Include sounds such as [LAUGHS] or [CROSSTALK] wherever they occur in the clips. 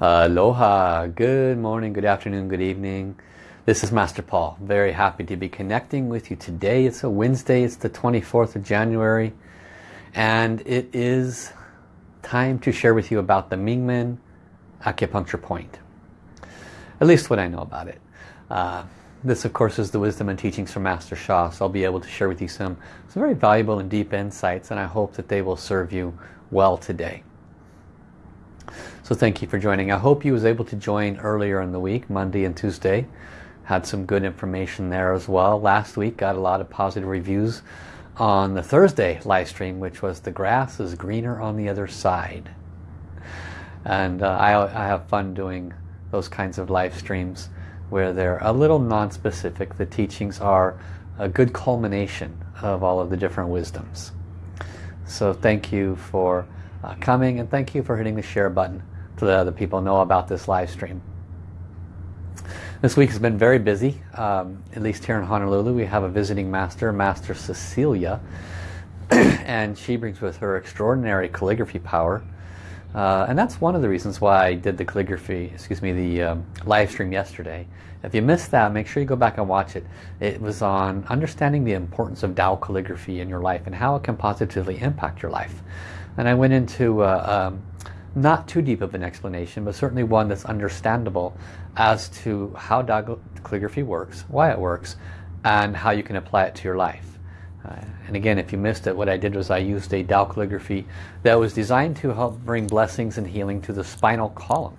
Aloha, good morning, good afternoon, good evening. This is Master Paul. Very happy to be connecting with you today. It's a Wednesday, it's the 24th of January. And it is time to share with you about the Mingmen acupuncture point. At least what I know about it. Uh, this of course is the wisdom and teachings from Master Sha. So I'll be able to share with you some, some very valuable and deep insights and I hope that they will serve you well today. So thank you for joining. I hope you was able to join earlier in the week, Monday and Tuesday. Had some good information there as well. Last week got a lot of positive reviews on the Thursday live stream, which was the grass is greener on the other side. And uh, I, I have fun doing those kinds of live streams where they're a little non-specific. The teachings are a good culmination of all of the different wisdoms. So thank you for uh, coming and thank you for hitting the share button to let other people know about this live stream. This week has been very busy, um, at least here in Honolulu. We have a visiting master, Master Cecilia, [CLEARS THROAT] and she brings with her extraordinary calligraphy power. Uh, and that's one of the reasons why I did the calligraphy, excuse me, the um, live stream yesterday. If you missed that, make sure you go back and watch it. It was on understanding the importance of Tao calligraphy in your life and how it can positively impact your life. And I went into uh, um, not too deep of an explanation, but certainly one that's understandable as to how calligraphy works, why it works, and how you can apply it to your life. Uh, and again, if you missed it, what I did was I used a Tao calligraphy that was designed to help bring blessings and healing to the spinal column.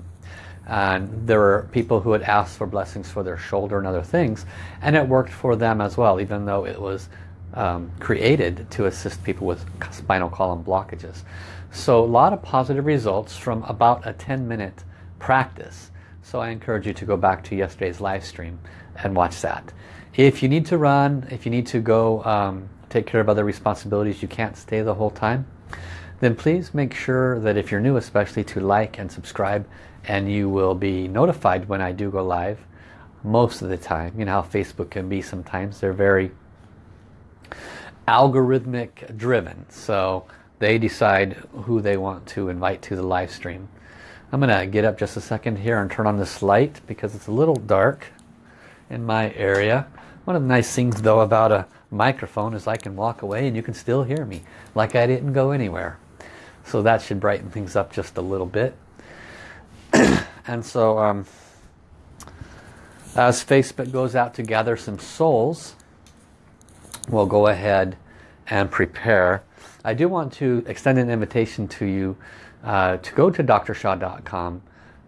And there were people who had asked for blessings for their shoulder and other things, and it worked for them as well, even though it was um, created to assist people with spinal column blockages. So a lot of positive results from about a 10 minute practice. So I encourage you to go back to yesterday's live stream and watch that. If you need to run, if you need to go um, take care of other responsibilities, you can't stay the whole time, then please make sure that if you're new especially to like and subscribe and you will be notified when I do go live most of the time. You know how Facebook can be sometimes. They're very algorithmic driven. So they decide who they want to invite to the live stream. I'm going to get up just a second here and turn on this light because it's a little dark in my area. One of the nice things though about a microphone is I can walk away and you can still hear me like I didn't go anywhere. So that should brighten things up just a little bit. [CLEARS THROAT] and so um, as Facebook goes out to gather some souls, we'll go ahead and prepare. I do want to extend an invitation to you uh, to go to drsha.com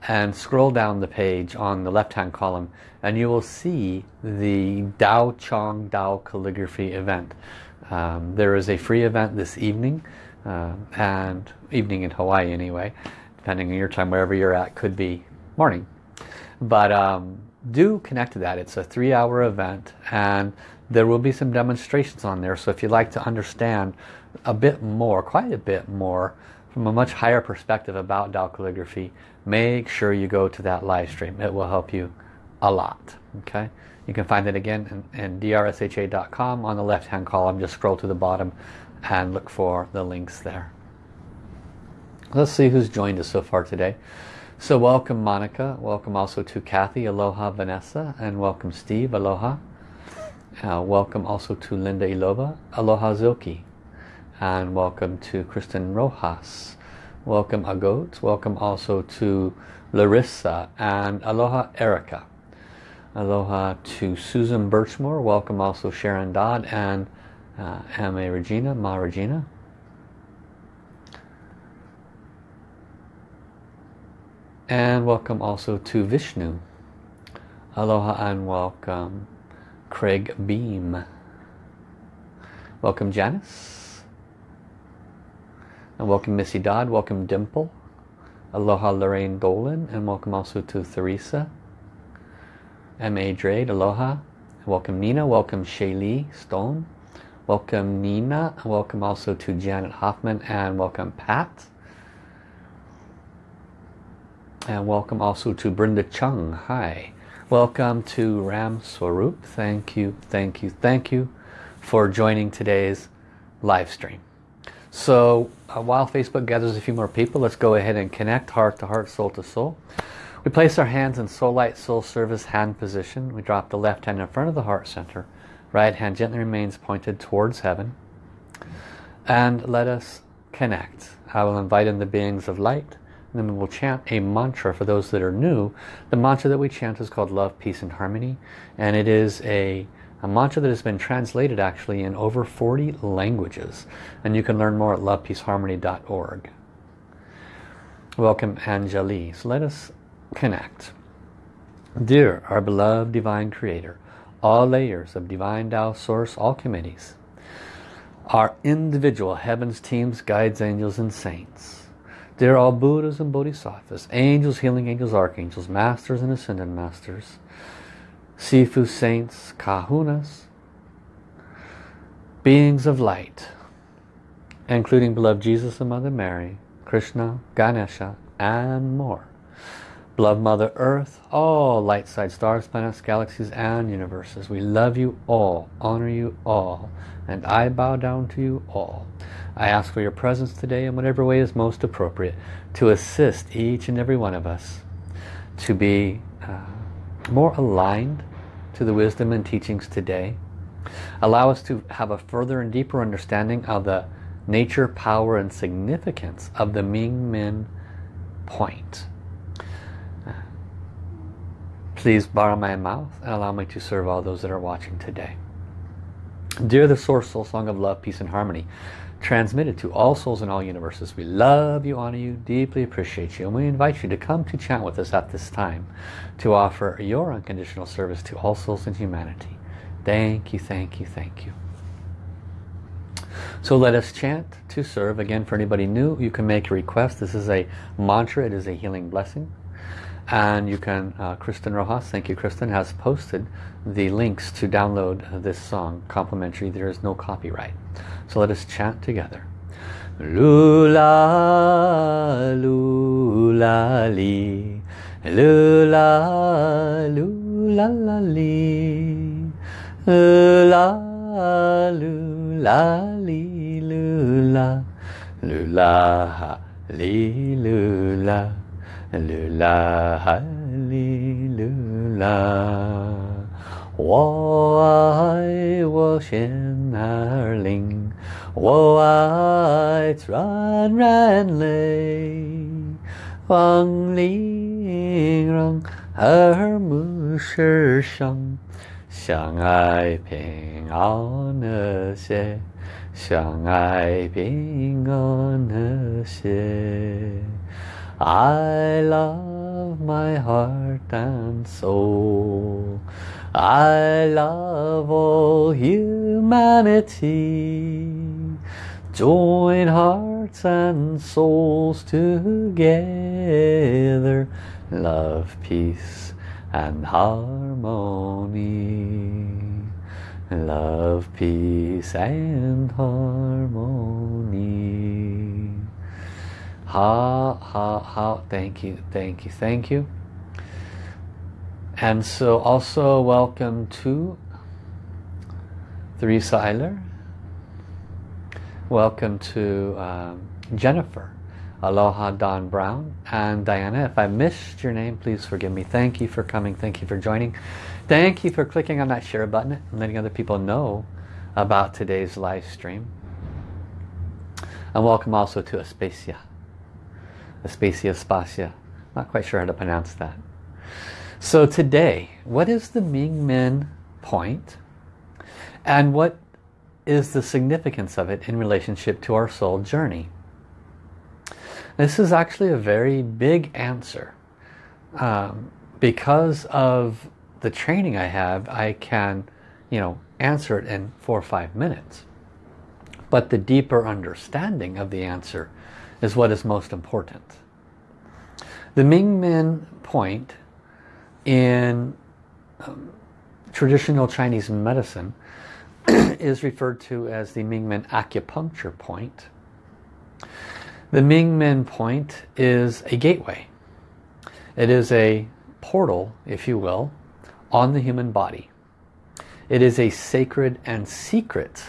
and scroll down the page on the left hand column and you will see the Dao Chong Dao calligraphy event. Um, there is a free event this evening uh, and evening in Hawaii anyway depending on your time wherever you're at could be morning. But um, do connect to that. It's a three hour event and there will be some demonstrations on there so if you'd like to understand a bit more, quite a bit more, from a much higher perspective about Tao calligraphy, make sure you go to that live stream. It will help you a lot. Okay, You can find it again in, in drsha.com on the left hand column. Just scroll to the bottom and look for the links there. Let's see who's joined us so far today. So welcome Monica, welcome also to Kathy, aloha Vanessa, and welcome Steve, aloha. Uh, welcome also to Linda Ilova, aloha Zilki and welcome to Kristen Rojas. Welcome Agot. Welcome also to Larissa and Aloha Erica. Aloha to Susan Birchmore. Welcome also Sharon Dodd and uh, Ame Regina, Ma Regina. And welcome also to Vishnu. Aloha and welcome Craig Beam. Welcome Janice. And welcome Missy Dodd, welcome Dimple, Aloha Lorraine Dolan, and welcome also to Theresa, M.A. Drade, Aloha, welcome Nina, welcome Shaylee Stone, welcome Nina, welcome also to Janet Hoffman, and welcome Pat. And welcome also to Brenda Chung, hi. Welcome to Ram Swarup, thank you, thank you, thank you for joining today's live stream. So uh, while Facebook gathers a few more people, let's go ahead and connect heart to heart, soul to soul. We place our hands in soul light, soul service hand position. We drop the left hand in front of the heart center. Right hand gently remains pointed towards heaven. And let us connect. I will invite in the beings of light. And then we will chant a mantra for those that are new. The mantra that we chant is called Love, Peace and Harmony. And it is a, a mantra that has been translated actually in over 40 languages. And you can learn more at lovepeaceharmony.org. Welcome Anjali. So let us connect. Dear our beloved Divine Creator, all layers of Divine Tao Source, all committees, our individual heavens, teams, guides, angels, and saints. Dear all Buddhas and Bodhisattvas, angels, healing angels, archangels, masters and ascended masters, Sifu saints, kahunas, beings of light, including beloved Jesus and Mother Mary, Krishna, Ganesha, and more. Beloved Mother Earth, all light side stars, planets, galaxies, and universes. We love you all, honor you all, and I bow down to you all. I ask for your presence today in whatever way is most appropriate to assist each and every one of us to be uh, more aligned to the wisdom and teachings today. Allow us to have a further and deeper understanding of the nature, power, and significance of the Ming Men point Please borrow my mouth and allow me to serve all those that are watching today. Dear the Source Soul Song of Love, Peace and Harmony, transmitted to all souls in all universes, we love you, honor you, deeply appreciate you, and we invite you to come to chant with us at this time to offer your unconditional service to all souls in humanity. Thank you, thank you, thank you. So let us chant to serve. Again, for anybody new, you can make a request. This is a mantra. It is a healing blessing and you can uh, Kristen Rojas thank you Kristen has posted the links to download this song complimentary. There is no copyright. So let us chant together. Lula lula li. Lula lula la li. Lula lula li lula. Lula li lula 噜啦哈利噜啦，我爱我心儿灵，我爱传染泪，望灵让耳目世上，相爱平安和谐，相爱平安和谐。I love my heart and soul. I love all humanity. Join hearts and souls together. Love, peace and harmony. Love, peace and harmony. Ha, ha, ha. Thank you, thank you, thank you. And so also welcome to Theresa Eiler. Welcome to um, Jennifer. Aloha Don Brown and Diana. If I missed your name, please forgive me. Thank you for coming. Thank you for joining. Thank you for clicking on that share button and letting other people know about today's live stream. And welcome also to Aspasia. Aspasia Spasia. Not quite sure how to pronounce that. So today, what is the Ming Men point? And what is the significance of it in relationship to our soul journey? This is actually a very big answer. Um, because of the training I have, I can, you know, answer it in four or five minutes. But the deeper understanding of the answer is what is most important. The Ming Men point in um, traditional Chinese medicine [CLEARS THROAT] is referred to as the Ming Men acupuncture point. The Ming Men point is a gateway. It is a portal, if you will, on the human body. It is a sacred and secret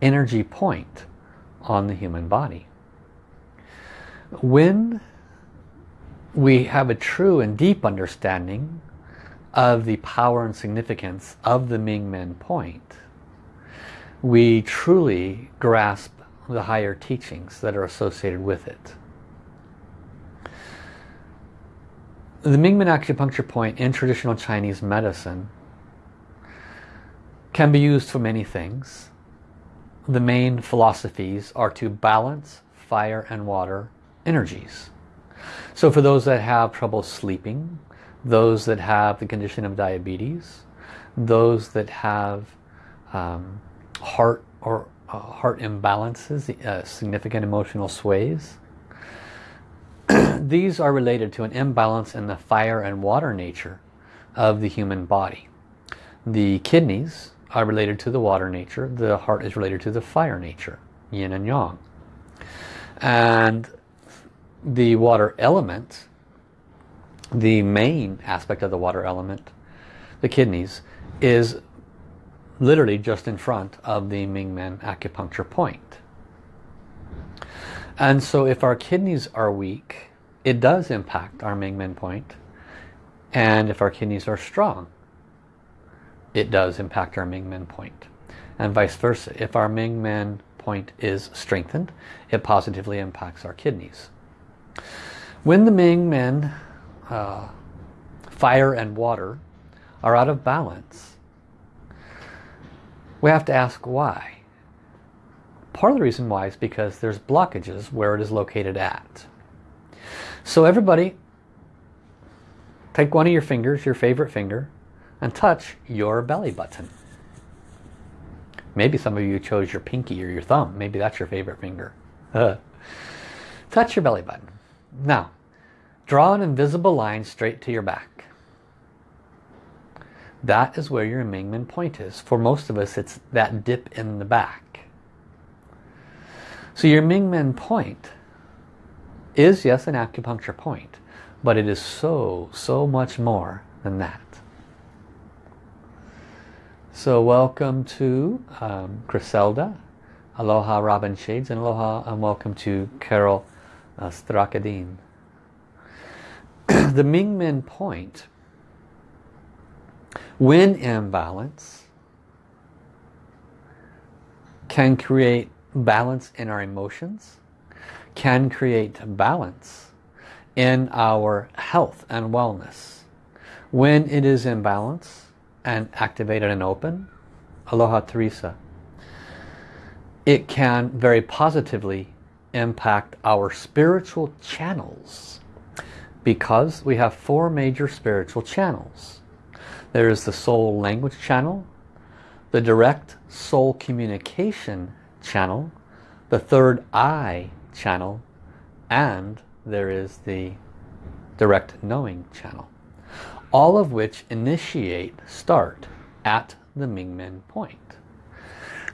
energy point on the human body. When we have a true and deep understanding of the power and significance of the Ming Men point, we truly grasp the higher teachings that are associated with it. The Mingmen acupuncture point in traditional Chinese medicine can be used for many things. The main philosophies are to balance fire and water energies. So for those that have trouble sleeping, those that have the condition of diabetes, those that have um, heart or uh, heart imbalances, uh, significant emotional sways, [CLEARS THROAT] these are related to an imbalance in the fire and water nature of the human body. The kidneys are related to the water nature. The heart is related to the fire nature, yin and yang. And the water element, the main aspect of the water element, the kidneys, is literally just in front of the Mingmen acupuncture point. And so if our kidneys are weak, it does impact our Mingmen point. And if our kidneys are strong, it does impact our Mingmen point. And vice versa. If our Mingmen point is strengthened, it positively impacts our kidneys. When the Mingmen, uh, fire and water, are out of balance, we have to ask why. Part of the reason why is because there's blockages where it is located at. So everybody, take one of your fingers, your favorite finger, and touch your belly button. Maybe some of you chose your pinky or your thumb. Maybe that's your favorite finger. [LAUGHS] Touch your belly button. Now, draw an invisible line straight to your back. That is where your Mingmen point is. For most of us, it's that dip in the back. So your Mingmen point is, yes, an acupuncture point, but it is so, so much more than that. So welcome to um, Griselda, Aloha Robin Shades, and aloha and welcome to Carol uh, Strakadine. [CLEARS THROAT] the Mingmen point, when in balance, can create balance in our emotions, can create balance in our health and wellness. When it is in balance and activated and open, Aloha Teresa, it can very positively impact our spiritual channels because we have four major spiritual channels. There is the soul language channel, the direct soul communication channel, the third eye channel, and there is the direct knowing channel. All of which initiate, start at the Mingmen point.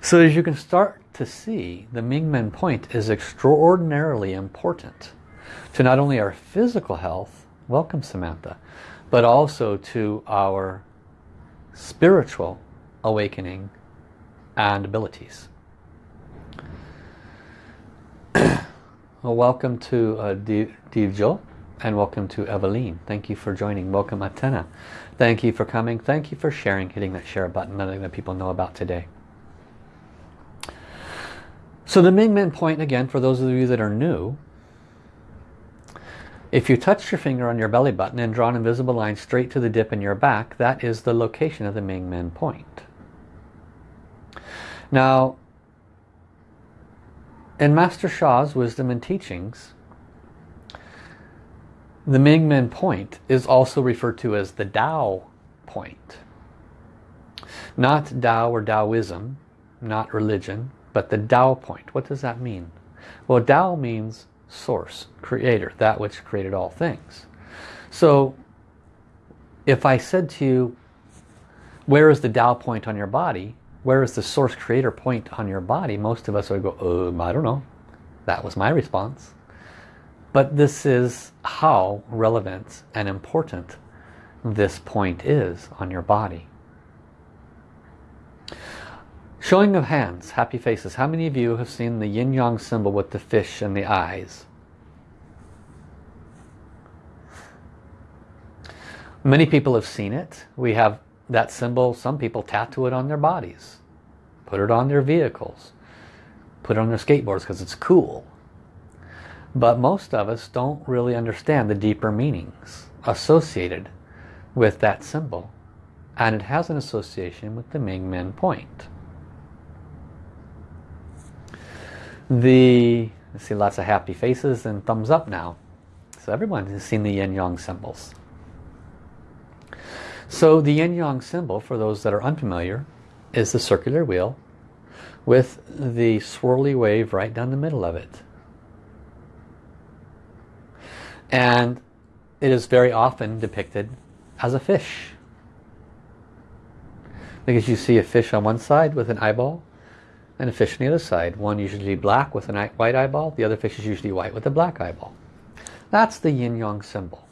So as you can start to see, the Mingmen point is extraordinarily important to not only our physical health, welcome Samantha, but also to our spiritual awakening and abilities. [CLEARS THROAT] Well, welcome to uh, Divjo and welcome to Eveline. Thank you for joining. Welcome Atena. Thank you for coming. Thank you for sharing, hitting that share button, letting the people know about today. So the Mingmen point again, for those of you that are new, if you touch your finger on your belly button and draw an invisible line straight to the dip in your back, that is the location of the Mingmen point. Now, in Master Sha's wisdom and teachings, the Mingmen point is also referred to as the Tao point. Not Tao or Taoism, not religion, but the Tao point. What does that mean? Well, Tao means source, creator, that which created all things. So if I said to you, where is the Tao point on your body? Where is the source creator point on your body, most of us would go, um, I don't know. That was my response. But this is how relevant and important this point is on your body. Showing of hands, happy faces. How many of you have seen the yin-yang symbol with the fish and the eyes? Many people have seen it. We have that symbol. Some people tattoo it on their bodies. Put it on their vehicles. Put it on their skateboards because it's cool. But most of us don't really understand the deeper meanings associated with that symbol. And it has an association with the Ming Men point. The, I see lots of happy faces and thumbs up now. So everyone has seen the yin-yang symbols. So the yin-yang symbol, for those that are unfamiliar, is the circular wheel with the swirly wave right down the middle of it. And it is very often depicted as a fish. Because you see a fish on one side with an eyeball and a fish on the other side. One usually black with a white eyeball, the other fish is usually white with a black eyeball. That's the yin-yang symbol.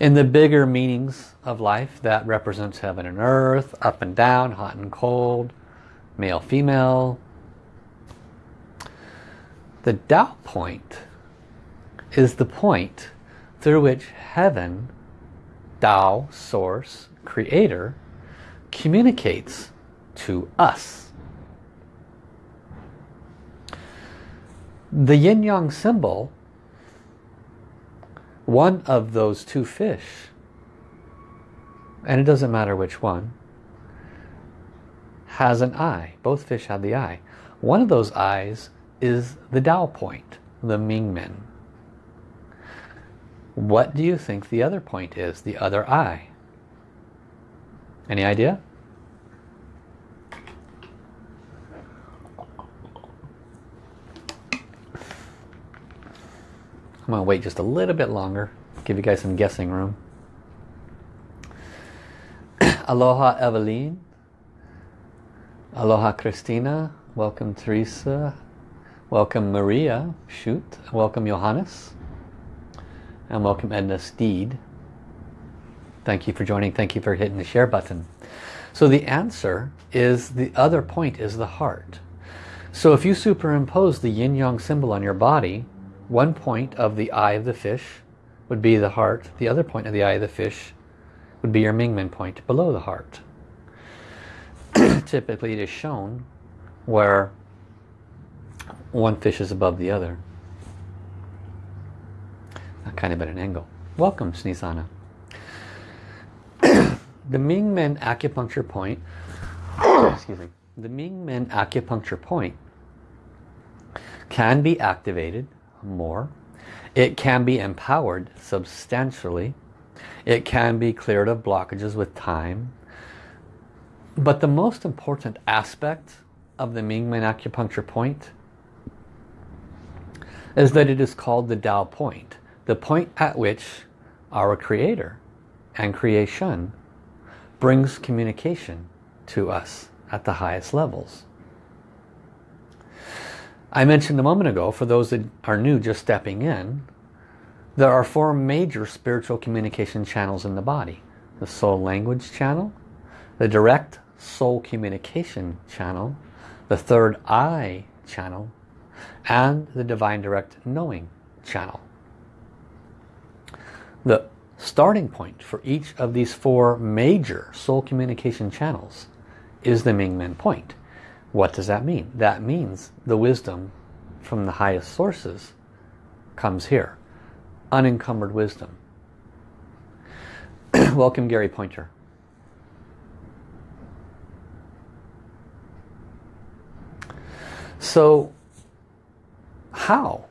In the bigger meanings of life, that represents heaven and earth, up and down, hot and cold, male, female. The Tao point is the point through which heaven, Tao, source, creator, communicates to us. The yin-yang symbol, one of those two fish, and it doesn't matter which one, has an eye. Both fish have the eye. One of those eyes is the Tao point, the Ming Mingmen. What do you think the other point is, the other eye? Any idea? I'm going to wait just a little bit longer, give you guys some guessing room. [CLEARS THROAT] Aloha Eveline. Aloha Christina. Welcome Teresa. Welcome Maria. Shoot. Welcome Johannes. And welcome Edna Steed. Thank you for joining. Thank you for hitting the share button. So the answer is the other point is the heart. So if you superimpose the yin-yang symbol on your body, one point of the eye of the fish would be the heart. The other point of the eye of the fish would be your Mingmen point below the heart. [CLEARS THROAT] Typically it is shown where one fish is above the other. Kind of at an angle. Welcome, Sneezana. [CLEARS THROAT] the Mingmen acupuncture point, [COUGHS] excuse me, the Mingmen acupuncture point can be activated more. It can be empowered substantially. It can be cleared of blockages with time. But the most important aspect of the Mingmen acupuncture point is that it is called the Tao point. The point at which our Creator and creation brings communication to us at the highest levels. I mentioned a moment ago, for those that are new just stepping in, there are four major spiritual communication channels in the body. The soul language channel, the direct soul communication channel, the third eye channel, and the divine direct knowing channel. The starting point for each of these four major soul communication channels is the Ming Mingmen point. What does that mean? That means the wisdom from the highest sources comes here. Unencumbered wisdom. [CLEARS THROAT] Welcome Gary Pointer. So how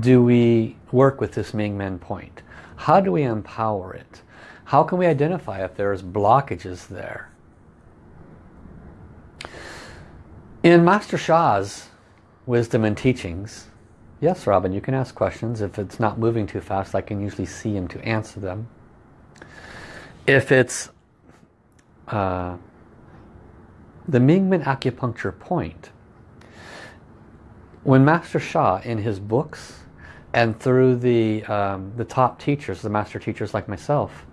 do we work with this Ming Men point? How do we empower it? How can we identify if there's blockages there? In Master Sha's wisdom and teachings, yes Robin, you can ask questions. If it's not moving too fast, I can usually see him to answer them. If it's uh, the Mingmen acupuncture point, when Master Sha in his books and through the um, the top teachers, the master teachers like myself,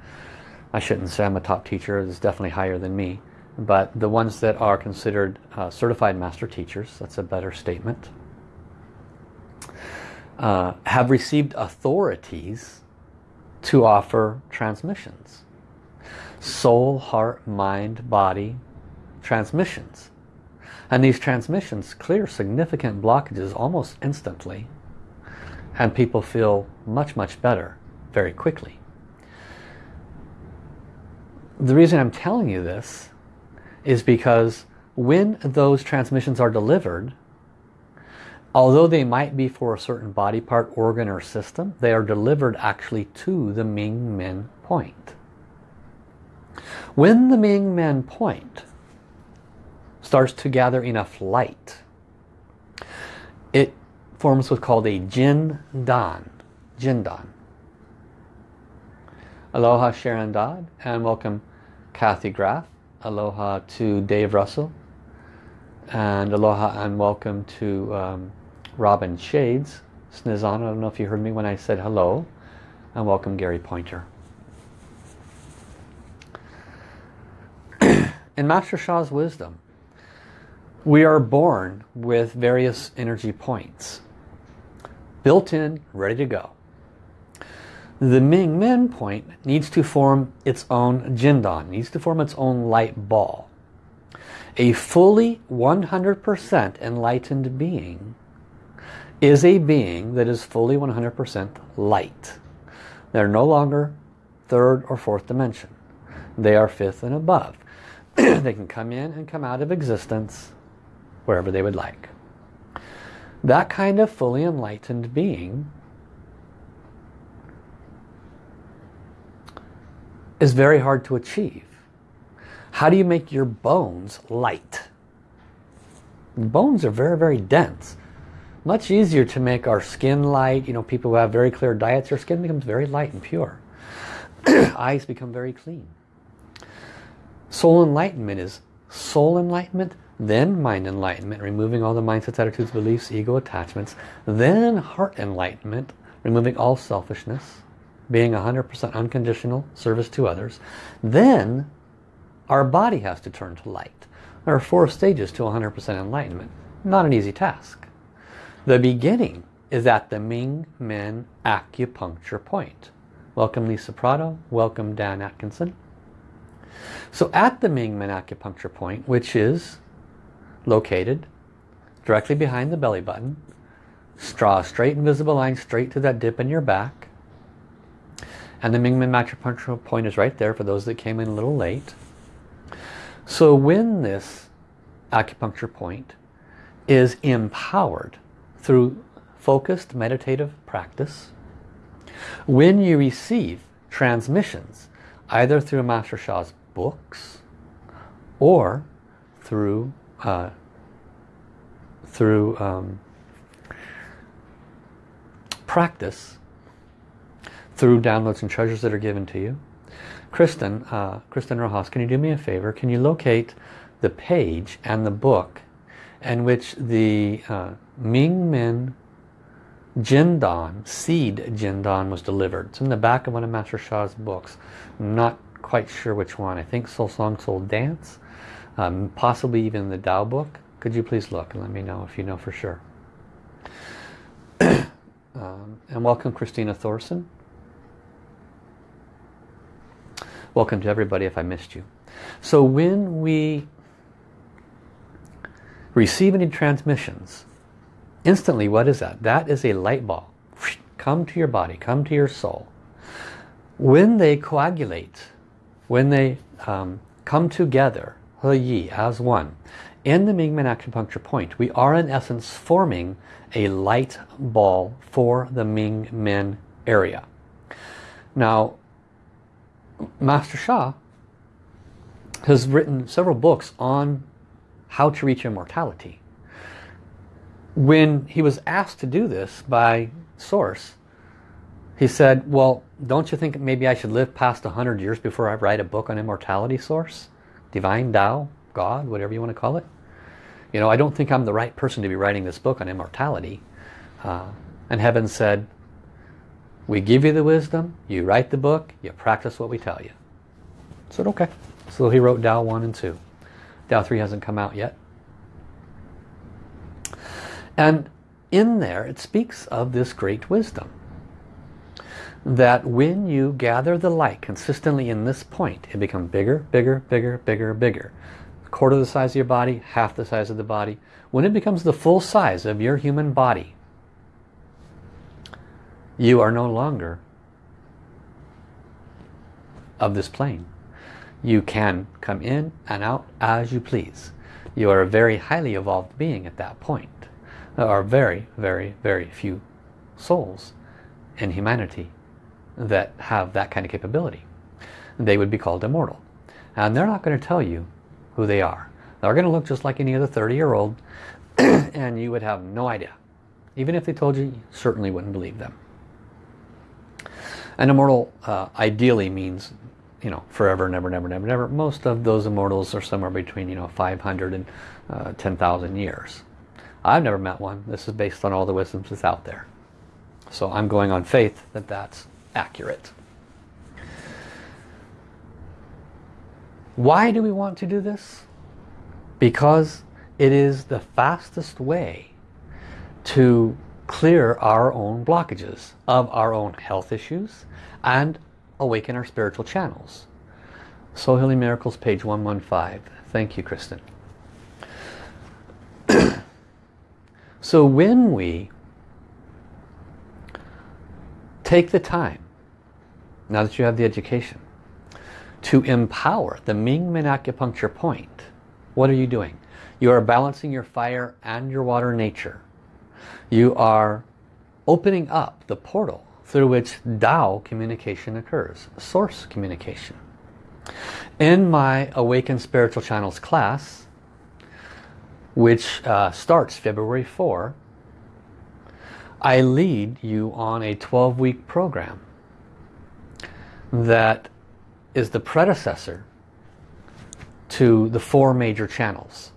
I shouldn't say I'm a top teacher, it's definitely higher than me, but the ones that are considered uh, certified master teachers, that's a better statement, uh, have received authorities to offer transmissions. Soul, heart, mind, body transmissions. And these transmissions clear significant blockages almost instantly. And people feel much, much better very quickly. The reason I'm telling you this is because when those transmissions are delivered, although they might be for a certain body part, organ or system, they are delivered actually to the Ming Men point. When the Ming Men point starts to gather enough light, it forms what's called a Jin Dan. Jin Dan. Aloha Sharon Dodd and welcome Kathy Graff. Aloha to Dave Russell. And aloha and welcome to um, Robin Shades. Snizana, I don't know if you heard me when I said hello. And welcome Gary Pointer. [CLEARS THROAT] In Master Sha's wisdom, we are born with various energy points. Built in, ready to go. The Ming Men point needs to form its own Jindan, needs to form its own light ball. A fully 100% enlightened being is a being that is fully 100% light. They're no longer third or fourth dimension. They are fifth and above. [CLEARS THROAT] they can come in and come out of existence wherever they would like. That kind of fully enlightened being is very hard to achieve. How do you make your bones light? Bones are very, very dense. Much easier to make our skin light. You know, people who have very clear diets, their skin becomes very light and pure. [CLEARS THROAT] Eyes become very clean. Soul enlightenment is soul enlightenment, then mind enlightenment, removing all the mindsets, attitudes, beliefs, ego attachments, then heart enlightenment, removing all selfishness, being 100% unconditional service to others, then our body has to turn to light. There are four stages to 100% enlightenment. Not an easy task. The beginning is at the Ming Men acupuncture point. Welcome Lisa Prado. Welcome Dan Atkinson. So at the Ming Men acupuncture point, which is located directly behind the belly button, draw a straight invisible line straight to that dip in your back. And the Ming Men acupuncture point is right there for those that came in a little late. So when this acupuncture point is empowered through focused meditative practice, when you receive transmissions, either through Master Sha's books or through uh, through um, practice, through downloads and treasures that are given to you. Kristen, uh, Kristen Rojas, can you do me a favor? Can you locate the page and the book in which the uh, Ming Men Jindan, seed Jindan was delivered. It's in the back of one of Master Sha's books. I'm not quite sure which one. I think Soul Song, Soul Dance. Um, possibly even the Tao book. Could you please look and let me know if you know for sure. [CLEARS THROAT] um, and welcome Christina Thorson. Welcome to everybody if I missed you. So when we receive any transmissions, instantly what is that? That is a light ball. Come to your body, come to your soul. When they coagulate, when they um, come together, He Yi, as one, in the Ming Men acupuncture point, we are in essence forming a light ball for the Ming Men area. Now, Master Sha has written several books on how to reach immortality. When he was asked to do this by Source, he said, well, don't you think maybe I should live past 100 years before I write a book on immortality source? Divine Tao, God, whatever you want to call it. You know, I don't think I'm the right person to be writing this book on immortality. Uh, and heaven said, we give you the wisdom, you write the book, you practice what we tell you. I said, okay. So he wrote Tao 1 and 2. Tao 3 hasn't come out yet. And in there it speaks of this great wisdom. that when you gather the light consistently in this point, it becomes bigger, bigger, bigger, bigger, bigger. A quarter the size of your body, half the size of the body. When it becomes the full size of your human body, you are no longer of this plane. You can come in and out as you please. You are a very highly evolved being at that point. There are very, very, very few souls in humanity that have that kind of capability. They would be called immortal. And they're not going to tell you who they are. They're going to look just like any other 30-year-old [CLEARS THROAT] and you would have no idea. Even if they told you, you certainly wouldn't believe them. An immortal uh, ideally means you know, forever, never, never, never, never. Most of those immortals are somewhere between, you know, 500 and uh, 10,000 years. I've never met one. This is based on all the wisdoms that's out there. So I'm going on faith that that's accurate. Why do we want to do this? Because it is the fastest way to clear our own blockages of our own health issues and awaken our spiritual channels. Soul Healing Miracles, page 115. Thank you, Kristen. [CLEARS THROAT] so when we take the time, now that you have the education, to empower the Mingmen acupuncture point, what are you doing? You are balancing your fire and your water nature. You are opening up the portal through which Tao communication occurs, source communication. In my Awakened Spiritual Channels class, which uh, starts February 4, I lead you on a 12-week program that is the predecessor to the four major channels.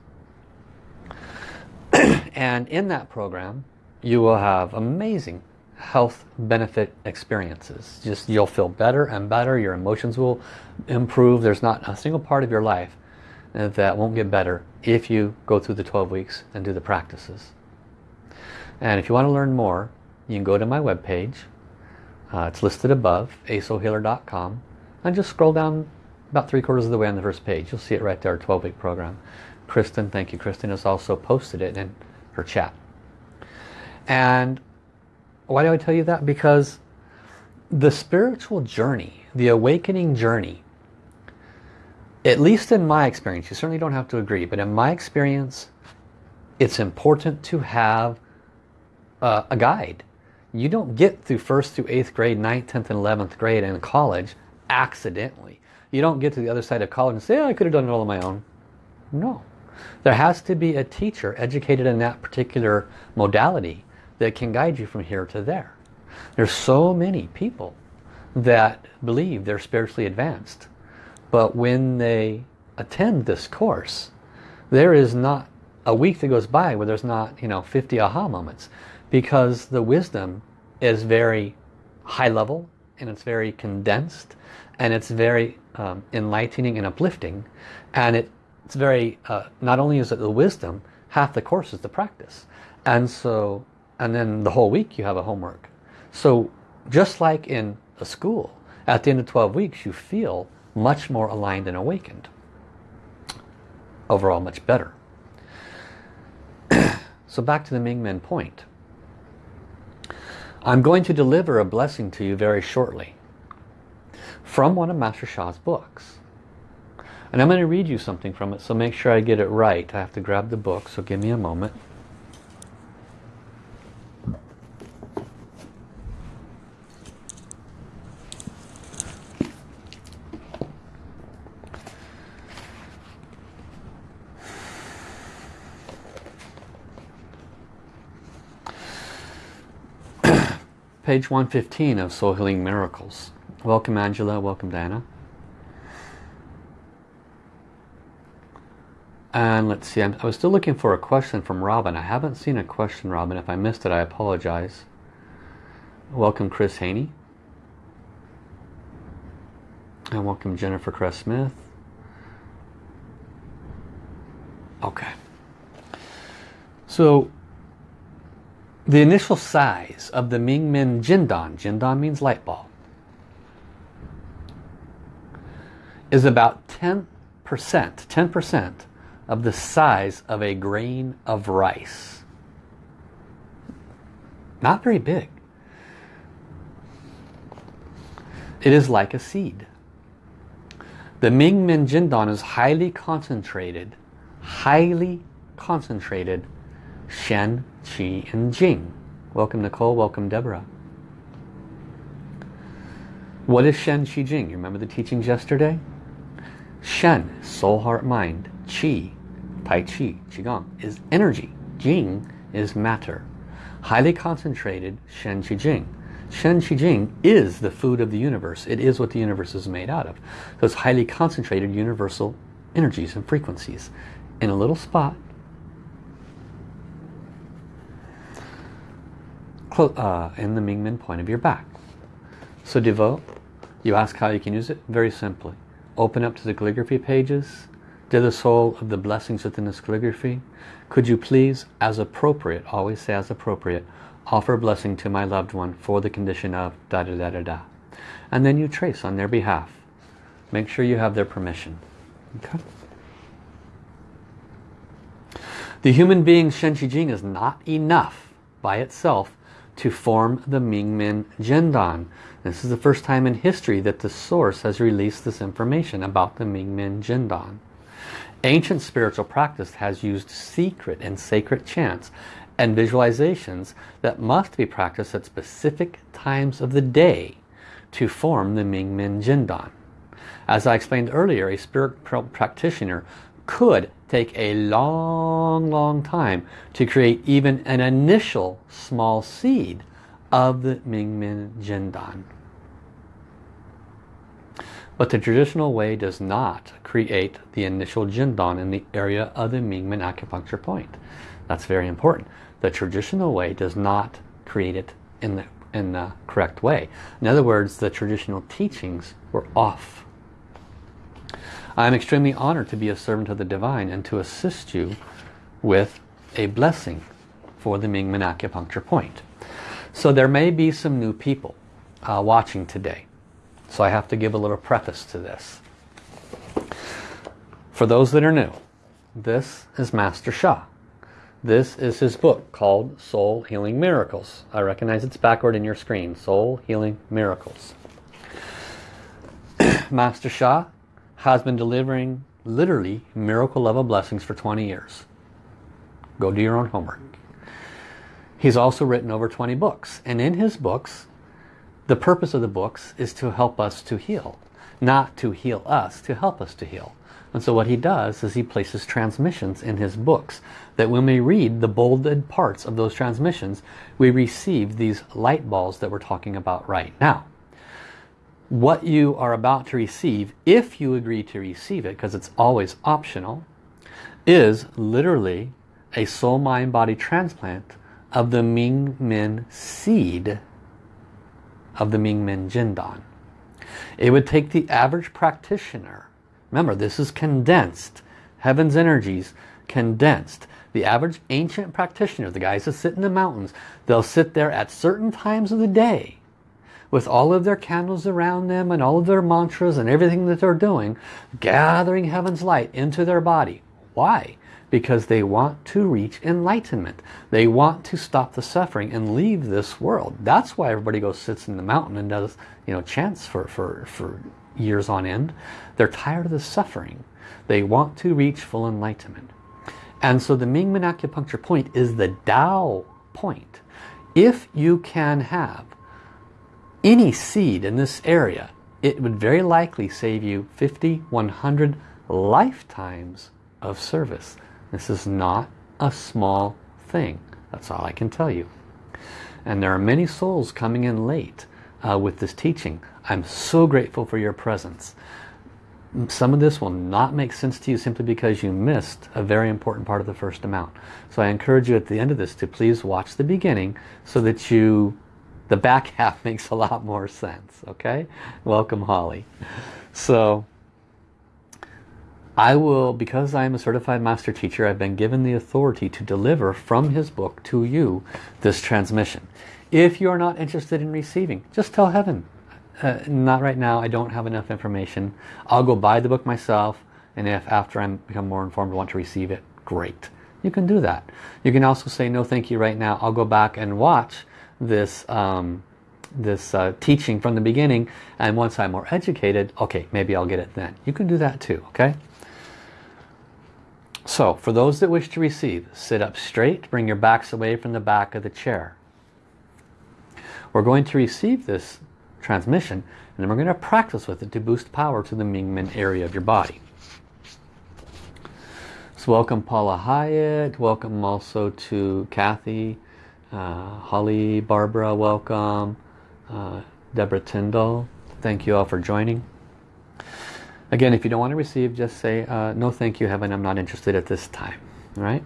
[CLEARS THROAT] and in that program, you will have amazing health benefit experiences. Just you'll feel better and better. Your emotions will improve. There's not a single part of your life that won't get better if you go through the 12 weeks and do the practices. And if you want to learn more, you can go to my webpage. Uh, it's listed above, asoulhealer.com. And just scroll down about three quarters of the way on the first page. You'll see it right there, 12-week program. Kristen, thank you. Kristen has also posted it in her chat. And why do I tell you that? Because the spiritual journey, the awakening journey, at least in my experience, you certainly don't have to agree, but in my experience, it's important to have uh, a guide. You don't get through first through eighth grade, ninth, 10th, and 11th grade and college accidentally. You don't get to the other side of college and say, oh, I could have done it all on my own. No. There has to be a teacher educated in that particular modality that can guide you from here to there. There's so many people that believe they're spiritually advanced. But when they attend this course, there is not a week that goes by where there's not, you know, 50 aha moments. Because the wisdom is very high level and it's very condensed and it's very um, enlightening and uplifting. And it, it's very, uh, not only is it the wisdom, half the course is the practice. And so and then the whole week you have a homework. So just like in a school, at the end of 12 weeks you feel much more aligned and awakened. Overall much better. [CLEARS THROAT] so back to the Ming-Men point. I'm going to deliver a blessing to you very shortly from one of Master Sha's books. And I'm going to read you something from it, so make sure I get it right. I have to grab the book, so give me a moment. [CLEARS THROAT] page 115 of Soul Healing Miracles. Welcome Angela, welcome Diana. And let's see, I'm, i was still looking for a question from Robin. I haven't seen a question, Robin. If I missed it, I apologize. Welcome, Chris Haney. And welcome, Jennifer Cress Smith. Okay. So, the initial size of the Ming Men Jindan, Jindan means light ball, is about 10%, 10% of the size of a grain of rice. Not very big. It is like a seed. The Ming Men Jindan is highly concentrated, highly concentrated Shen, Qi, and Jing. Welcome Nicole, welcome Deborah. What is Shen, Qi, Jing? You remember the teachings yesterday? Shen, soul, heart, mind. Qi, Tai Chi, Qigong, is energy. Jing is matter. Highly concentrated Shen, Qi, Jing. Shen, Qi, Jing is the food of the universe. It is what the universe is made out of. So it's highly concentrated universal energies and frequencies in a little spot uh, in the Mingmen point of your back. So devote, you ask how you can use it? Very simply. Open up to the calligraphy pages. Dear the soul of the blessings within this calligraphy, could you please, as appropriate, always say as appropriate, offer a blessing to my loved one for the condition of da da da da da. And then you trace on their behalf. Make sure you have their permission. Okay? The human being Shen Qi Jing is not enough by itself to form the Mingmen Jindan. This is the first time in history that the source has released this information about the Mingmen Jindan. Ancient spiritual practice has used secret and sacred chants and visualizations that must be practiced at specific times of the day to form the Mingmen Jindan. As I explained earlier, a spiritual practitioner could take a long, long time to create even an initial small seed of the Mingmen Jindan. But the traditional way does not create the initial Jindan in the area of the Mingmen acupuncture point. That's very important. The traditional way does not create it in the, in the correct way. In other words, the traditional teachings were off I am extremely honored to be a servant of the divine and to assist you with a blessing for the Mingmen acupuncture point. So there may be some new people uh, watching today. So I have to give a little preface to this. For those that are new, this is Master Sha. This is his book called Soul Healing Miracles. I recognize it's backward in your screen. Soul Healing Miracles. [CLEARS THROAT] Master Sha has been delivering literally miracle level blessings for 20 years. Go do your own homework. He's also written over 20 books. And in his books, the purpose of the books is to help us to heal. Not to heal us, to help us to heal. And so what he does is he places transmissions in his books that when we read the bolded parts of those transmissions, we receive these light balls that we're talking about right now what you are about to receive, if you agree to receive it, because it's always optional, is literally a soul, mind, body transplant of the Ming Men seed of the Ming Men Jindan. It would take the average practitioner, remember this is condensed, heaven's energies condensed. The average ancient practitioner, the guys that sit in the mountains, they'll sit there at certain times of the day with all of their candles around them and all of their mantras and everything that they're doing, gathering heaven's light into their body. Why? Because they want to reach enlightenment. They want to stop the suffering and leave this world. That's why everybody goes sits in the mountain and does you know chants for, for, for years on end. They're tired of the suffering. They want to reach full enlightenment. And so the Mingmen acupuncture point is the Tao point. If you can have any seed in this area, it would very likely save you 50, 100 lifetimes of service. This is not a small thing. That's all I can tell you. And there are many souls coming in late uh, with this teaching. I'm so grateful for your presence. Some of this will not make sense to you simply because you missed a very important part of the first amount. So I encourage you at the end of this to please watch the beginning so that you the back [LAUGHS] half makes a lot more sense okay welcome Holly so I will because I am a certified master teacher I've been given the authority to deliver from his book to you this transmission if you are not interested in receiving just tell heaven uh, not right now, I don't have enough information. I'll go buy the book myself, and if after I become more informed, I want to receive it, great. You can do that. You can also say, no thank you right now, I'll go back and watch this um, this uh, teaching from the beginning and once I'm more educated okay maybe I'll get it then you can do that too okay so for those that wish to receive sit up straight bring your backs away from the back of the chair we're going to receive this transmission and then we're going to practice with it to boost power to the Mingmen area of your body so welcome Paula Hyatt welcome also to Kathy uh, Holly Barbara welcome uh, Deborah Tyndall. Thank you all for joining. Again, if you don't want to receive, just say, uh, no thank you, heaven, I'm not interested at this time. All right?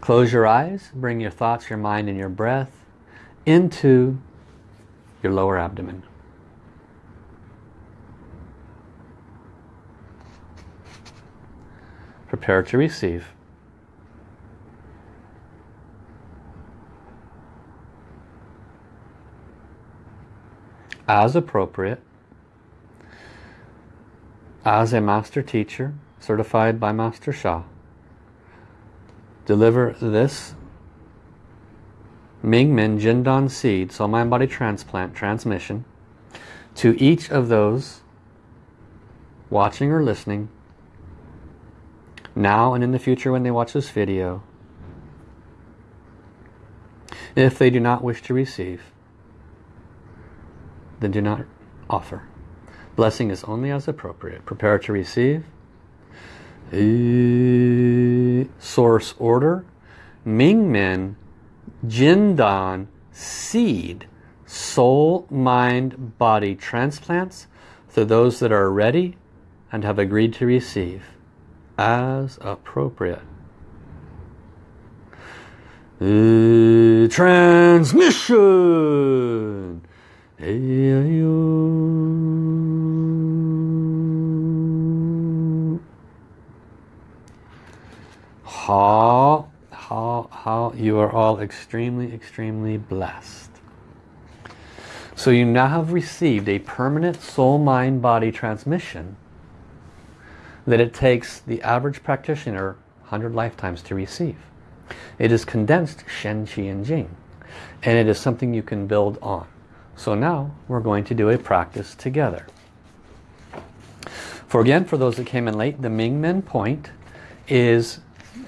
Close your eyes, bring your thoughts, your mind, and your breath into your lower abdomen. Prepare to receive. as appropriate as a master teacher certified by Master Sha deliver this Mingmen Jindan seed soul mind body transplant transmission to each of those watching or listening now and in the future when they watch this video if they do not wish to receive then do not offer. Blessing is only as appropriate. Prepare to receive. Source order. Mingmen, Jindan, seed, soul, mind, body transplants to those that are ready and have agreed to receive as appropriate. Uh, transmission how you are all extremely, extremely blessed. So you now have received a permanent soul, mind, body transmission that it takes the average practitioner 100 lifetimes to receive. It is condensed Shen, Qi, and Jing. And it is something you can build on. So now we're going to do a practice together. For again, for those that came in late, the Ming Men point is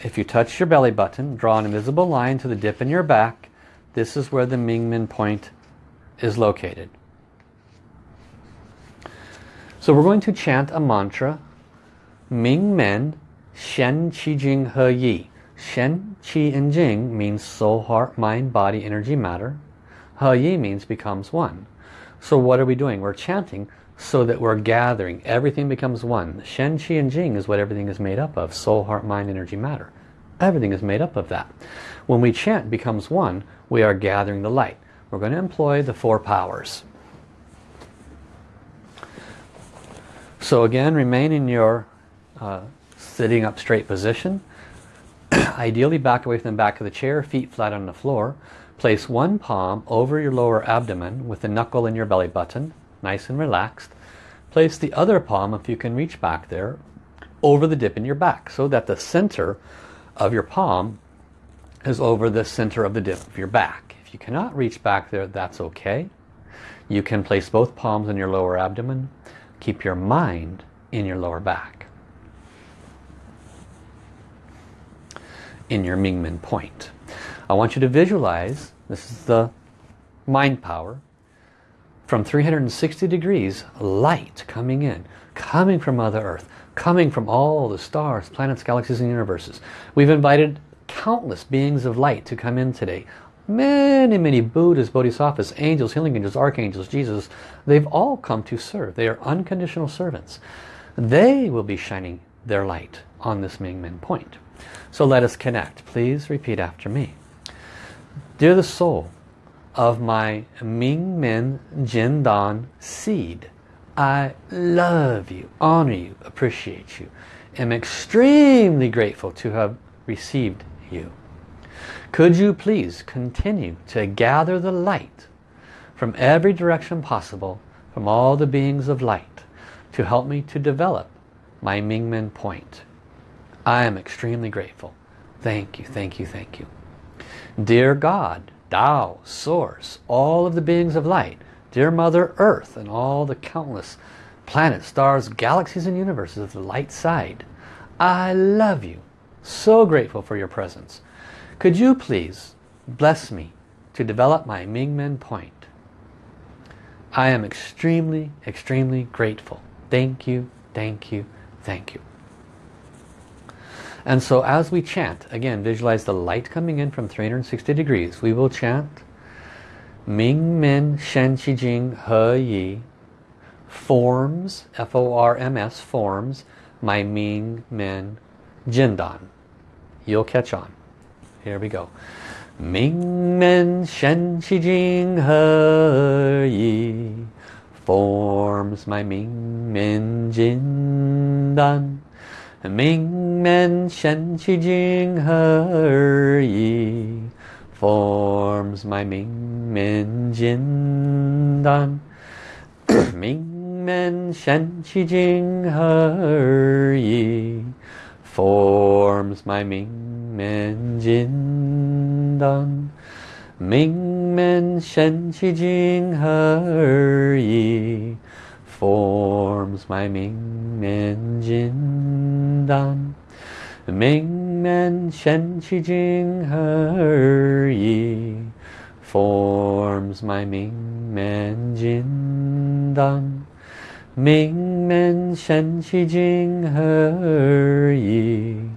if you touch your belly button, draw an invisible line to the dip in your back, this is where the Ming Men point is located. So we're going to chant a mantra, Ming Men Shen Qi Jing He Yi. Shen, Qi, and Jing means soul, heart, mind, body, energy, matter. He Yi means becomes one. So what are we doing? We're chanting so that we're gathering. Everything becomes one. Shen, Qi, and Jing is what everything is made up of. Soul, heart, mind, energy, matter. Everything is made up of that. When we chant becomes one, we are gathering the light. We're going to employ the four powers. So again, remain in your uh, sitting up straight position. [CLEARS THROAT] Ideally back away from the back of the chair, feet flat on the floor. Place one palm over your lower abdomen with the knuckle in your belly button, nice and relaxed. Place the other palm, if you can reach back there, over the dip in your back so that the center of your palm is over the center of the dip of your back. If you cannot reach back there, that's okay. You can place both palms in your lower abdomen. Keep your mind in your lower back. In your Mingmen point. I want you to visualize, this is the mind power, from 360 degrees, light coming in, coming from Mother Earth, coming from all the stars, planets, galaxies, and universes. We've invited countless beings of light to come in today. Many, many Buddhas, Bodhisattvas, angels, healing angels, archangels, Jesus, they've all come to serve. They are unconditional servants. They will be shining their light on this Ming Mingmen point. So let us connect. Please repeat after me. Dear the soul of my Ming Men Jin Dan seed, I love you, honor you, appreciate you, am extremely grateful to have received you. Could you please continue to gather the light from every direction possible from all the beings of light to help me to develop my Mingmen point. I am extremely grateful. Thank you, thank you, thank you. Dear God, Tao, Source, all of the beings of light, dear Mother Earth and all the countless planets, stars, galaxies and universes of the light side, I love you. So grateful for your presence. Could you please bless me to develop my Mingmen point? I am extremely, extremely grateful. Thank you, thank you, thank you. And so as we chant, again, visualize the light coming in from 360 degrees. We will chant Ming Men Shen Qi Jing He Yi forms, F-O-R-M-S, forms my Ming Men Jindan. You'll catch on. Here we go. Ming Men Shen Qi Jing He Yi forms my Ming Men Jin Dan. Ming Men Shen Qi Jing He Yi forms my Ming Men Jin Dan. [COUGHS] Ming Men Shen Qi Jing He Yi forms my Ming Men Jin Dan. Ming Men Shen Qi Jing He Yi forms my Ming Men Jin Dan. Ming Men Shen Qi Jing He Yi forms my Ming Men Jin Dan. Ming Men Shen Qi Jing He Yi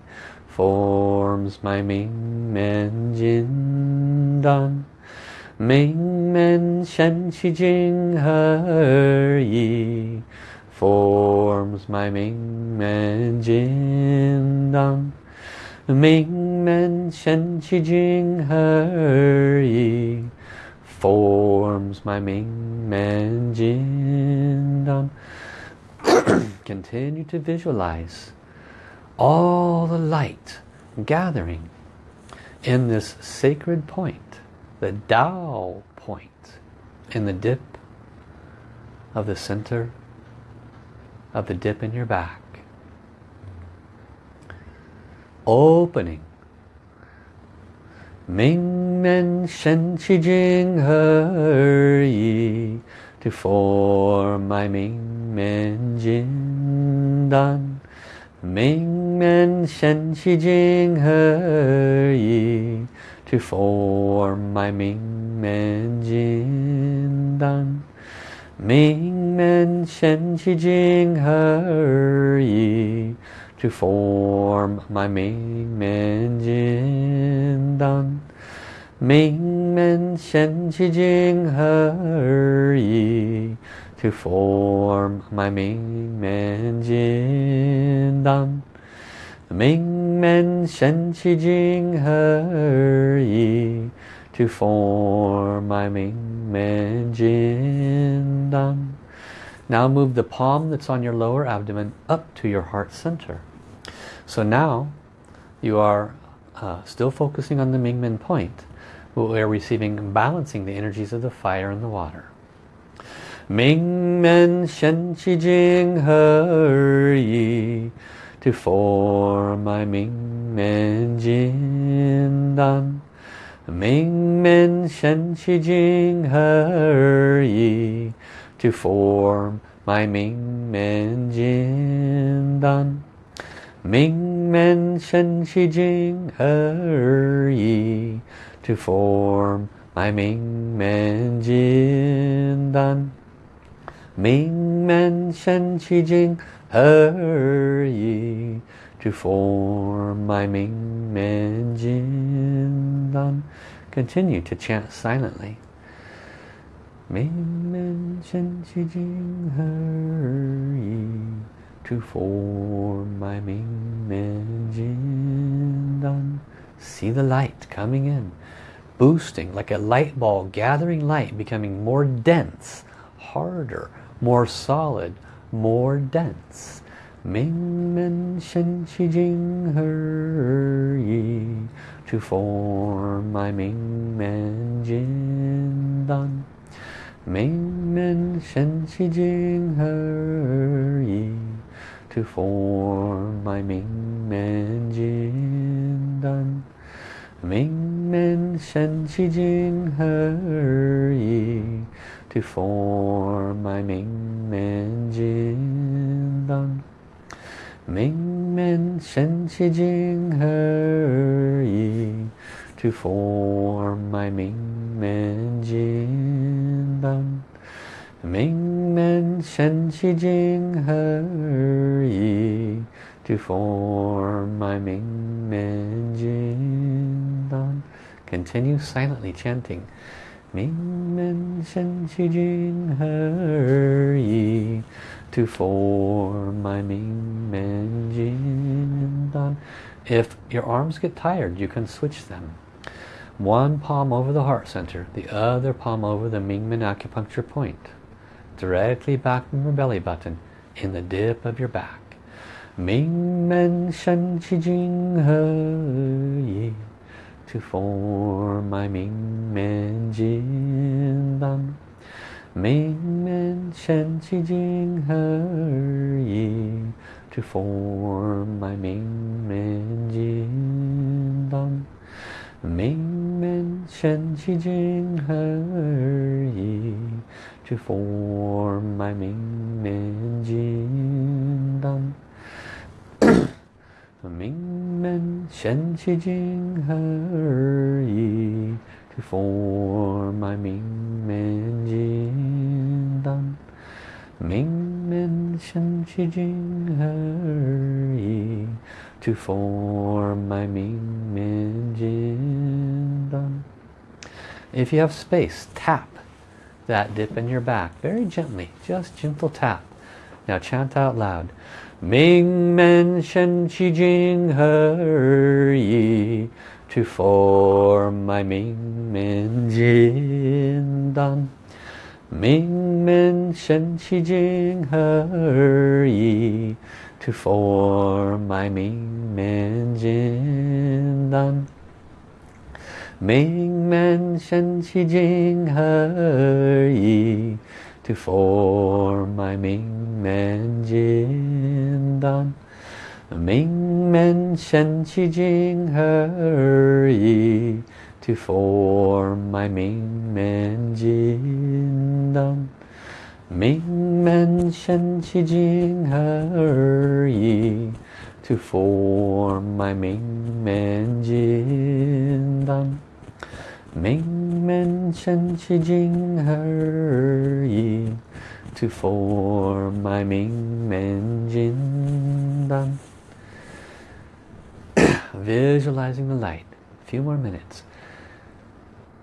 forms my Ming Men Jin Dan. Ming Men Shen Qi Jing He Yi forms my Ming Men Jin Dan. Ming Men Shen Qi Jing He Yi forms my Ming Men Jin Dan. [COUGHS] Continue to visualize all the light gathering in this sacred point, the Tao point, in the dip of the center of the dip in your back. Opening. Ming Men Shen Qi Jing He Yi to form my Ming Men Jin Dan. Ming Men Shen Qi Jing He Yi to form my Ming Men Jin Dan. Ming Men Shen Qi Jing He Yi to form my Ming Men Jin Dan. Ming Men Shen Qi Jing He Yi to form my Ming Men Jin Dan. Ming Men Shen Qi Jing He Yi to form my Ming Men Jin Dan. Now move the palm that's on your lower abdomen up to your heart center. So now you are uh, still focusing on the Mingmen point, but we are receiving balancing the energies of the fire and the water. Mingmen Shen Qi Jing He Yi to form my Mingmen Jin Dan. Mingmen Shen Qi Jing He Yi to form my Mingmen Jin Dan. Mingmen Shen Qi Jing He Yi to form my Mingmen Jin Dan. Mingmen Shen Qi Jing Yi to form my Mingmen Jin Dan. Continue to chant silently. Mingmen Shen Qi Jing Yi to form my Mingmen Jin Dan. See the light coming in, boosting like a light ball, gathering light, becoming more dense, harder, more solid, more dense. Ming Men Shen Qi Jing He Yi to form my Ming Men Jin Dan. Ming Men Shen Qi Jing He Yi to form my Ming Men Jin Dan. Ming Men Shen Qi Jing He Yi to form my Ming Men Jin Dan Ming Men Shen Qi Jing He Yi to form my Ming Men Jin Dan Ming Men Shen Qi Jing He Yi to form my Ming Men Jin Dan. Continue silently chanting. Ming Men Shen Qi Jing He Yi to form my Ming Men Jin Dan. If your arms get tired, you can switch them. One palm over the heart center, the other palm over the Mingmen acupuncture point directly back from your belly button in the dip of your back. Ming Men Shen Qi Jing He Yi to form my Ming Men Jin Dan. Ming Men Shen Qi Jing He Yi to form my Ming Men Jin Dan. Ming Men Shen Qi Jing He Yi to form my Ming Men Jin Dan. 名门神气经合一，to form my 名门金丹。名门神气经合一，to form my 名门金丹。If you have space, tap that dip in your back very gently, just gentle tap. Now chant out loud. Ming Men Shen Qi Jing He Yi to form my Ming Men Jin Dan Ming Men Shen Qi Jing He Yi to form my Ming Men Jin Dan Ming Men Shen Qi Jing He Yi to form my Ming Men Jin Dan Ming Men Shen Qi Jing He Yi to form my Ming Men Jin Dan Ming Men Shen Qi Jing He Yi to form my Ming Men Jin Dan Ming men, shen qi jing he yi, to form my ming men jin dan. [COUGHS] Visualizing the light. A few more minutes.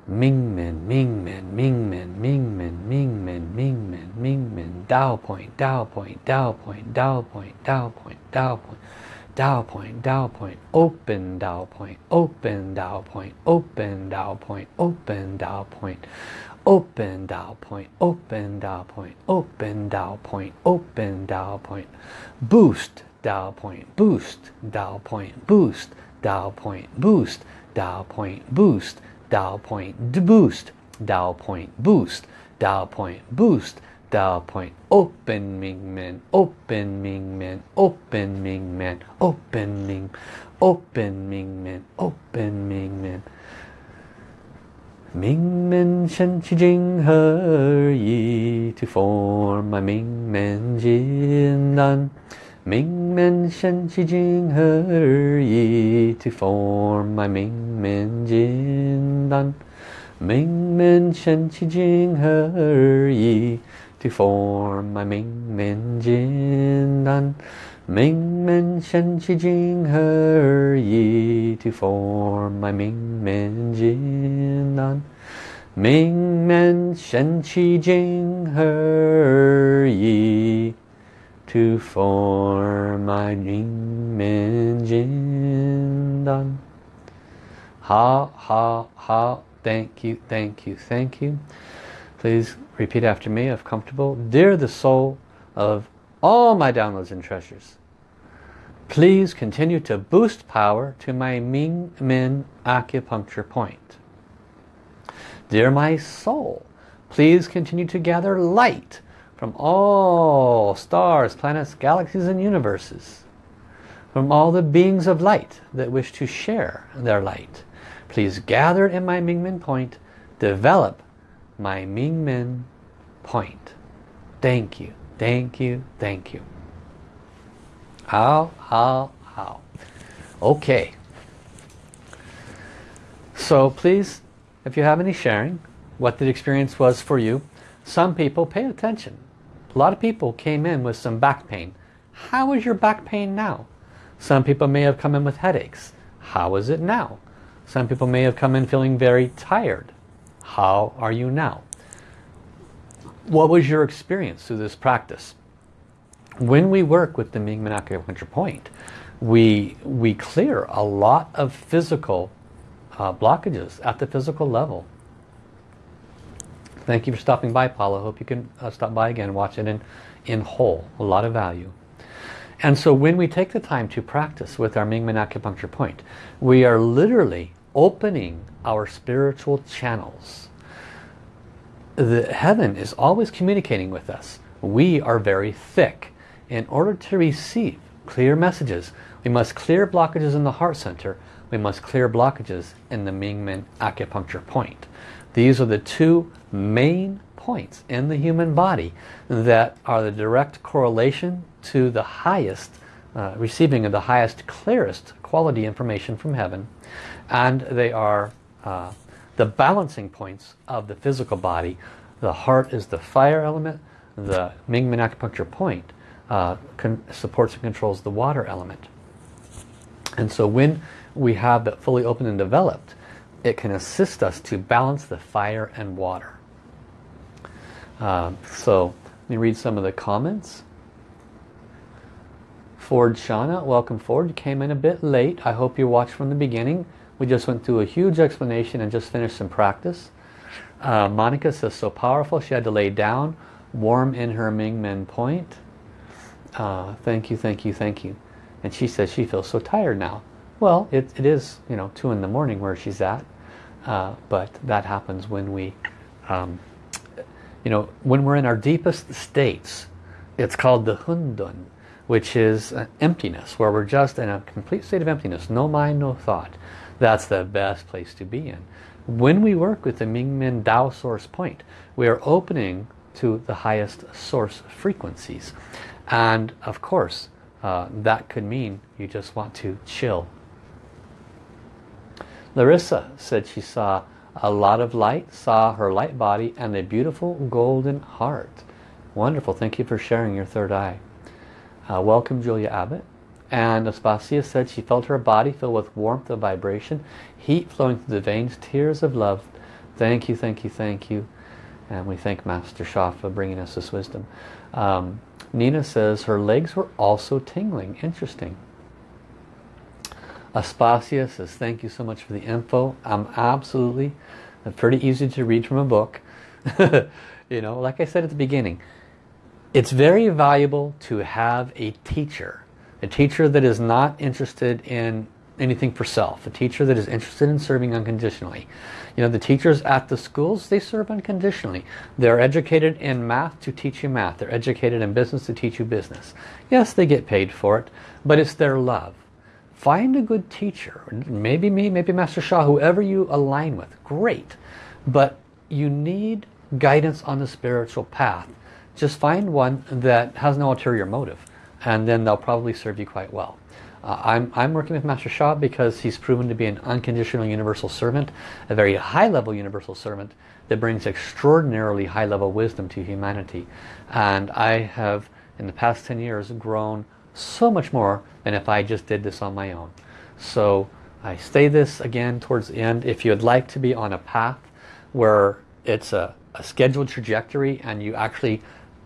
Ming men, ming men, ming men, ming men, ming men, ming men, Mingmen, Mingmen. Dao point, Dao point, Dao point, Dao point, Dao point, Dao point. Tao point, Tao point, open Tao point, open Tao point, open Tao point, open Tao point, open Tao point, open Tao point, open Tao point, open Tao point, boost Tao point, boost Tao point, boost Tao point, boost Tao point, boost Tao point, boost Tao point, boost Tao point, boost Dao point. Open Ming Min. Open Ming Min. Open Ming Min. Open Ming. Open Ming Min. Open Ming yi to form my Mingmen jindan. Mingmen shenqi jing he yi to form a 明门金丹。明门深其经合一。To form my Ming Men Jin Dan. Ming Men Shen Qi Jing He Yi to form my Ming Men Jin Dan. Ming Men Shen Qi Jing He Yi to form my Ming Men Jin Dan. Ha ha ha. Thank you, thank you, thank you. Please repeat after me if comfortable. Dear the soul of all my downloads and treasures, please continue to boost power to my Ming Men acupuncture point. Dear my soul, Please continue to gather light from all stars, planets, galaxies and universes. From all the beings of light that wish to share their light. Please gather in my Mingmen point. Develop my Mingmen point. Thank you, thank you, thank you. How, how, how. Okay. So please, if you have any sharing, what the experience was for you, some people pay attention. A lot of people came in with some back pain. How is your back pain now? Some people may have come in with headaches. How is it now? Some people may have come in feeling very tired. How are you now? What was your experience through this practice? When we work with the Mingmen acupuncture point, we, we clear a lot of physical uh, blockages at the physical level. Thank you for stopping by, Paula. Hope you can uh, stop by again, watch it in, in whole. A lot of value. And so when we take the time to practice with our Mingmen acupuncture point, we are literally opening our spiritual channels. The heaven is always communicating with us. We are very thick. In order to receive clear messages, we must clear blockages in the heart center. We must clear blockages in the Mingmen acupuncture point. These are the two main points in the human body that are the direct correlation to the highest, uh, receiving of the highest, clearest quality information from heaven. And they are uh, the balancing points of the physical body. The heart is the fire element. The Mingmen acupuncture point uh, supports and controls the water element. And so when we have that fully open and developed, it can assist us to balance the fire and water. Um, so let me read some of the comments. Ford Shauna, welcome Ford. You came in a bit late. I hope you watched from the beginning. We just went through a huge explanation and just finished some practice. Uh, Monica says, so powerful. She had to lay down, warm in her Ming Men point. Uh, thank you, thank you, thank you. And she says she feels so tired now. Well, it, it is, you know, 2 in the morning where she's at. Uh, but that happens when we, um, you know, when we're in our deepest states. It's called the Hundun, which is emptiness, where we're just in a complete state of emptiness. No mind, no thought. That's the best place to be in. When we work with the Mingmen Dao source point, we are opening to the highest source frequencies. And of course, uh, that could mean you just want to chill Larissa said she saw a lot of light, saw her light body and a beautiful golden heart. Wonderful. Thank you for sharing your third eye. Uh, welcome Julia Abbott. And Aspasia said she felt her body fill with warmth of vibration, heat flowing through the veins, tears of love. Thank you, thank you, thank you. And we thank Master Sha for bringing us this wisdom. Um, Nina says her legs were also tingling. Interesting. Aspasia says, thank you so much for the info. I'm absolutely pretty easy to read from a book. [LAUGHS] you know, like I said at the beginning, it's very valuable to have a teacher. A teacher that is not interested in anything for self. A teacher that is interested in serving unconditionally. You know, the teachers at the schools, they serve unconditionally. They're educated in math to teach you math. They're educated in business to teach you business. Yes, they get paid for it, but it's their love. Find a good teacher. Maybe me, maybe Master Sha, whoever you align with. Great. But you need guidance on the spiritual path. Just find one that has no ulterior motive. And then they'll probably serve you quite well. Uh, I'm, I'm working with Master Sha because he's proven to be an unconditional universal servant, a very high-level universal servant that brings extraordinarily high-level wisdom to humanity. And I have, in the past 10 years, grown so much more than if I just did this on my own. So I say this again towards the end. If you'd like to be on a path where it's a, a scheduled trajectory and you actually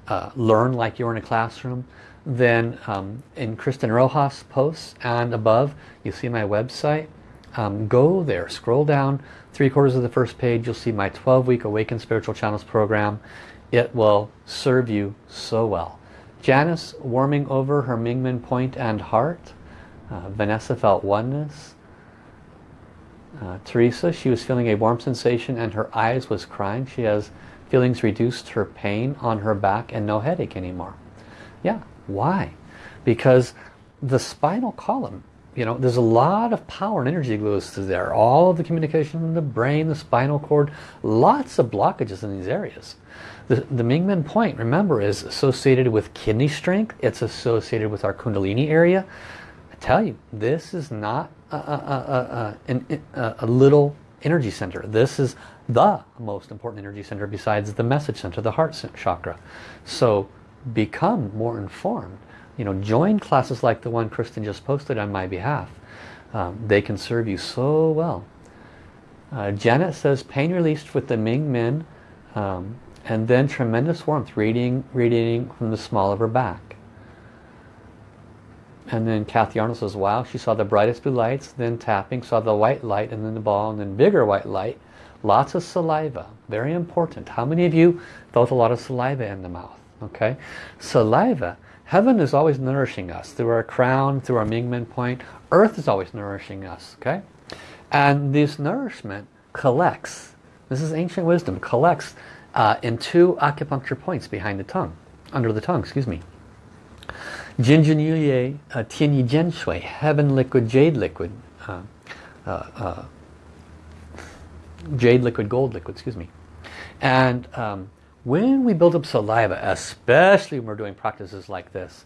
uh, learn like you're in a classroom, then um, in Kristen Rojas posts and above, you see my website. Um, go there, scroll down three quarters of the first page, you'll see my 12-week Awaken Spiritual Channels program. It will serve you so well. Janice warming over her Mingmen point and heart. Uh, Vanessa felt oneness. Uh, Teresa, she was feeling a warm sensation and her eyes was crying. She has feelings reduced her pain on her back and no headache anymore. Yeah, why? Because the spinal column, you know, there's a lot of power and energy goes through there. All of the communication in the brain, the spinal cord, lots of blockages in these areas. The, the Mingmen point, remember, is associated with kidney strength. It's associated with our Kundalini area. I tell you, this is not a, a, a, a little energy center. This is the most important energy center besides the message center, the heart chakra. So become more informed. You know, join classes like the one Kristen just posted on my behalf. Um, they can serve you so well. Uh, Janet says, pain released with the Ming Men um, and then tremendous warmth radiating, radiating from the small of her back. And then Kathy Arnold says, wow, she saw the brightest blue lights, then tapping, saw the white light, and then the ball, and then bigger white light. Lots of saliva, very important. How many of you felt a lot of saliva in the mouth? Okay, Saliva, heaven is always nourishing us through our crown, through our Mingmen point. Earth is always nourishing us. Okay, and this nourishment collects, this is ancient wisdom, collects uh, in two acupuncture points behind the tongue, under the tongue, excuse me. Jinjin Yuye uh, Tianyi Zhen Shui, heaven liquid, jade liquid, uh, uh, uh, jade liquid, gold liquid, excuse me. And um, when we build up saliva, especially when we're doing practices like this,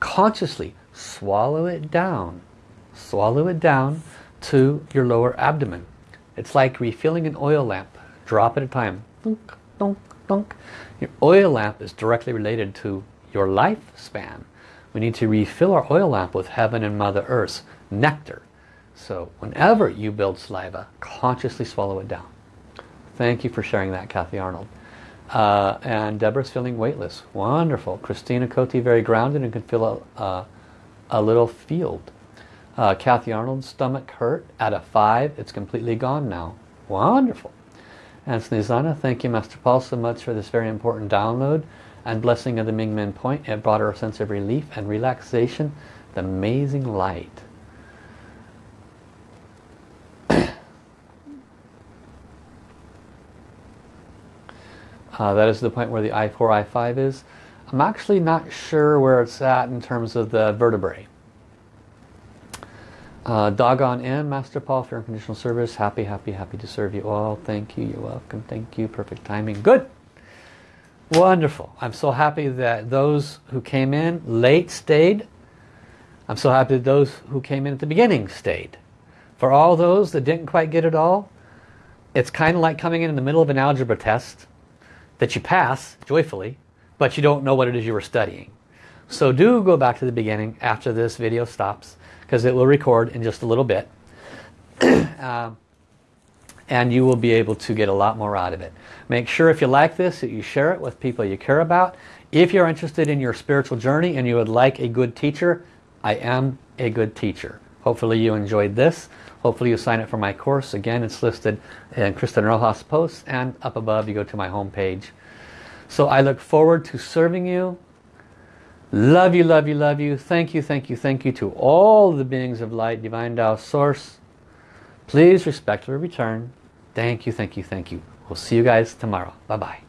consciously swallow it down. Swallow it down to your lower abdomen. It's like refilling an oil lamp, drop at a time. Dunk, dunk, dunk. Your oil lamp is directly related to your lifespan. We need to refill our oil lamp with heaven and Mother Earth's nectar. So whenever you build saliva, consciously swallow it down. Thank you for sharing that, Kathy Arnold. Uh, and Deborah's feeling weightless. Wonderful. Christina Cote, very grounded and can feel a, uh, a little field. Uh, Kathy Arnold's stomach hurt at a 5. It's completely gone now. Wonderful. And Snezana, thank you Master Paul so much for this very important download and blessing of the Ming Men point. It brought her a sense of relief and relaxation. The amazing light. Uh, that is the point where the L4, L5 is. I'm actually not sure where it's at in terms of the vertebrae. Uh, doggone in, Master Paul, for unconditional service. Happy, happy, happy to serve you all. Thank you. You're welcome. Thank you. Perfect timing. Good. Wonderful. I'm so happy that those who came in late stayed. I'm so happy that those who came in at the beginning stayed. For all those that didn't quite get it all, it's kind of like coming in in the middle of an algebra test that you pass joyfully, but you don't know what it is you were studying. So do go back to the beginning after this video stops, because it will record in just a little bit. [CLEARS THROAT] uh, and you will be able to get a lot more out of it. Make sure if you like this that you share it with people you care about. If you're interested in your spiritual journey and you would like a good teacher, I am a good teacher. Hopefully you enjoyed this. Hopefully you sign up for my course. Again, it's listed in Kristen Rojas posts and up above you go to my home page. So I look forward to serving you. Love you, love you, love you. Thank you, thank you, thank you to all the beings of light, divine Tao source. Please respectfully return. Thank you, thank you, thank you. We'll see you guys tomorrow. Bye-bye.